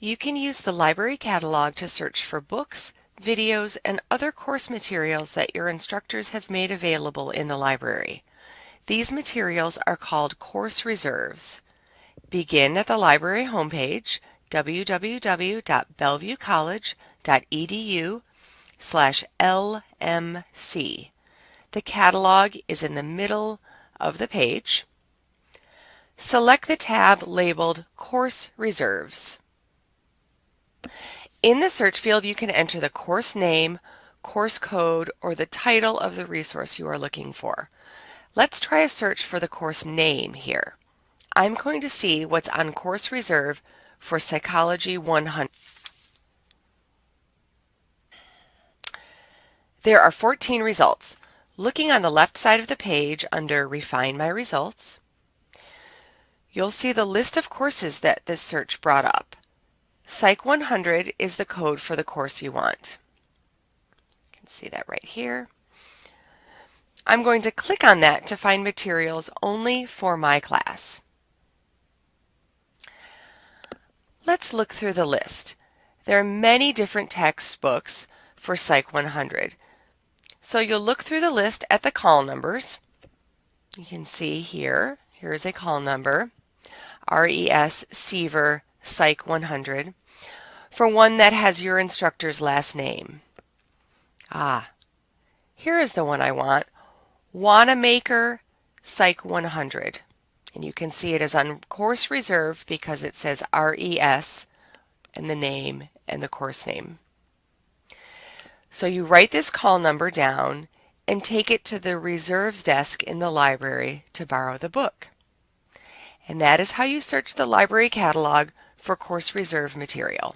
You can use the library catalog to search for books, videos, and other course materials that your instructors have made available in the library. These materials are called course reserves. Begin at the library homepage, www.bellevuecollege.edu slash LMC. The catalog is in the middle of the page. Select the tab labeled Course Reserves. In the search field, you can enter the course name, course code, or the title of the resource you are looking for. Let's try a search for the course name here. I'm going to see what's on course reserve for Psychology 100. There are 14 results. Looking on the left side of the page under Refine My Results, you'll see the list of courses that this search brought up. Psych 100 is the code for the course you want. You can see that right here. I'm going to click on that to find materials only for my class. Let's look through the list. There are many different textbooks for Psych 100. So you'll look through the list at the call numbers. You can see here, here's a call number, RES Seaver Psych 100 for one that has your instructor's last name. Ah, here is the one I want, Wanamaker Psych 100. And you can see it is on course reserve because it says RES and the name and the course name. So you write this call number down and take it to the reserves desk in the library to borrow the book. And that is how you search the library catalog for course reserve material.